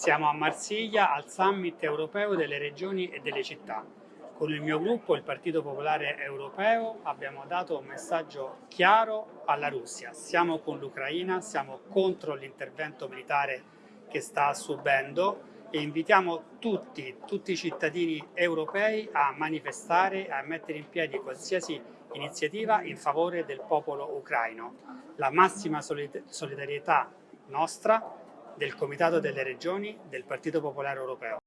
Siamo a Marsiglia al Summit europeo delle regioni e delle città. Con il mio gruppo, il Partito Popolare Europeo, abbiamo dato un messaggio chiaro alla Russia. Siamo con l'Ucraina, siamo contro l'intervento militare che sta subendo e invitiamo tutti, tutti i cittadini europei a manifestare, a mettere in piedi qualsiasi iniziativa in favore del popolo ucraino. La massima solidarietà nostra del Comitato delle Regioni del Partito Popolare Europeo.